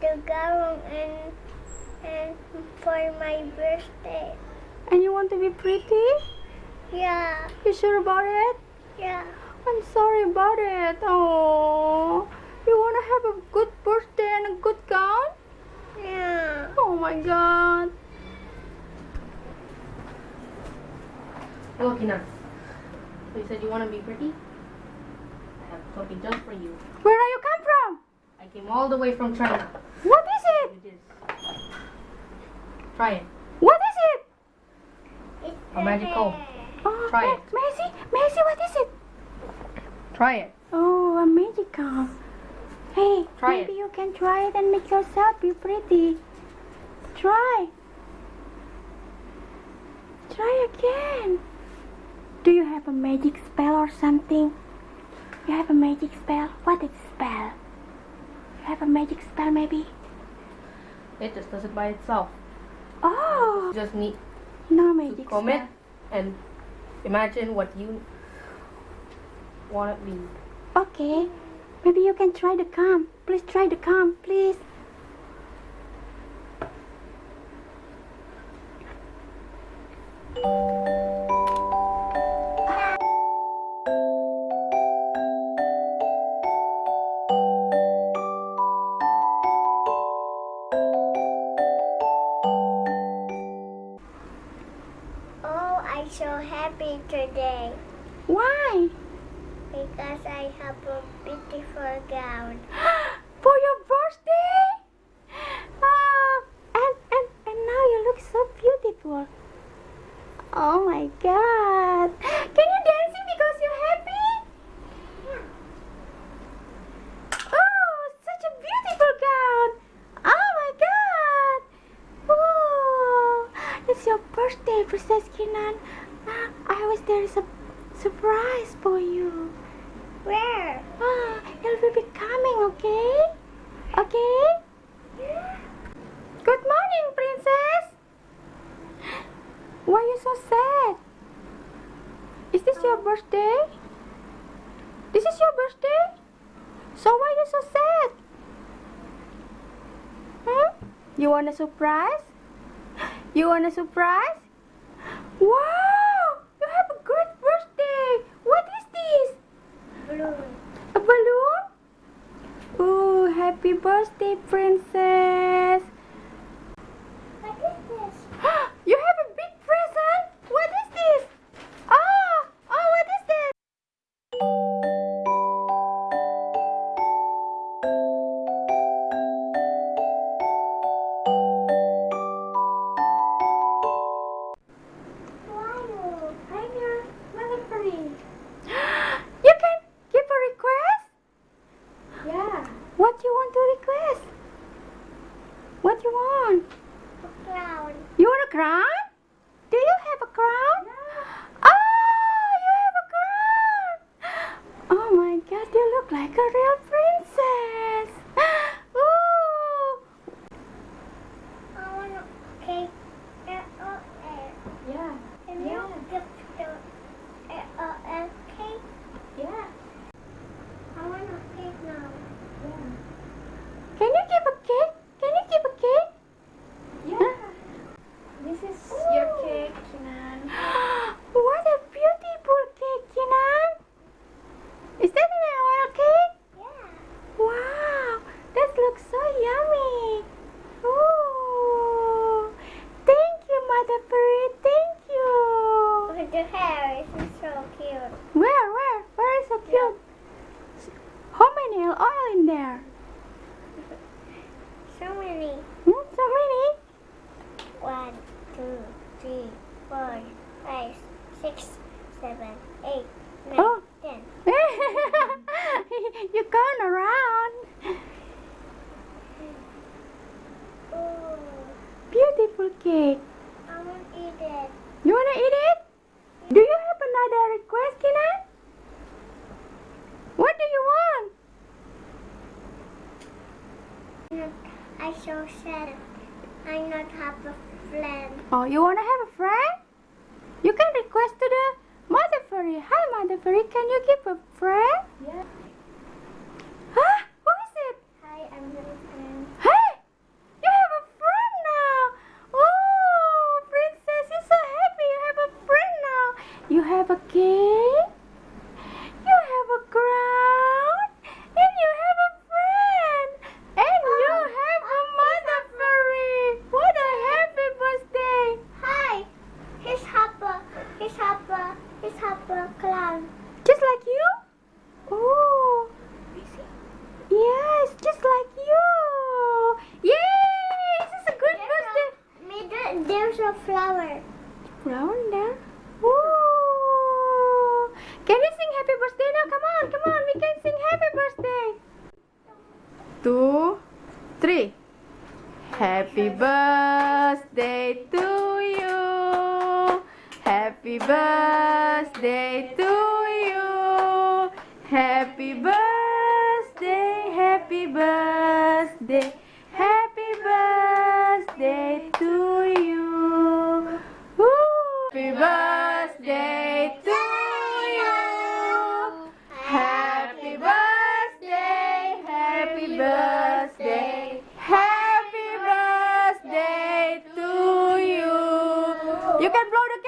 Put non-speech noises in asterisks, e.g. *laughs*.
wear the gown and and for my birthday. And you want to be pretty? Yeah, You sure about it? yeah. I'm sorry about it. Oh, you want to have a good birthday and a good gown? Yeah. Oh my god. Hello, Kinan. So you said you want to be pretty? I have something just for you. Where are you come from? I came all the way from China. What is it? With this. Try it. What is it? It's A magic comb. Oh, Try it. Macy, Macy, what is it? Try it. Oh, a magic comb. Hey, Try maybe it. you can try it and make yourself be pretty. Try. Try again. Do you have a magic spell or something? You have a magic spell? What is spell? Have a magic spell maybe? It just does it by itself. Oh, You just need no magic comb it spell. and imagine what you want to be. Okay, maybe you can try the comb. Please try the comb, please. I'm so happy today Why? because I have a beautiful gown. *gasps* For your birthday? Ah, and, and, and now you look so beautiful. Oh my god. Can you dancing because you're happy? Oh, such a beautiful gown. Oh my god. Oh, it's your birthday, Princess Kinan. Ah, I wish there is a surprise for you. Where? Ah, it will be coming, okay? Okay? Good morning, princess. Why are you so sad? Is this your birthday? This is your birthday? So why are you so sad? Hmm? You want a surprise? You want a surprise? Wow! You have a great birthday! What is this? Blue. A balloon? Oh, happy birthday, princess! Like a real princess! *gasps* Ooh! I want a cake. L-O-L. Yeah, Can you give the L-O-L cake? yeah, I want a cake now. yeah. Can you give a cake? Can you give a cake? Yeah. This is your cake, Kinan. what a beautiful cake, Kinan! Is that an oil cake? Yeah. Wow, that looks so yummy. Ooh, thank you, Thank you. With the hair, it's so cute. Where, where, where is so cute? How many oil in there? *laughs* So many. Hmm, so many. One, two, three, four, five, six, seven, eight, nine, Oh. ten. *laughs* you gone around. Ooh, *laughs* Beautiful cake. Want to eat it. You wanna eat it? Do you have another request, Kinan? What do you want? I so sad. I not have a friend. Oh, you wanna have a friend? You can request to the Mother Fairy. Hi, Mother Fairy. Can you give a friend? Yeah. Huh? Who is it? Hi, I'm your friend. Hi, There's a flower. Flower there. Woo! Can we sing happy birthday now? Come on, come on. We can sing happy birthday. Two, three. Happy birthday to you. Happy birthday to birthday to you. Happy birthday, happy birthday, happy birthday to you. You can blow the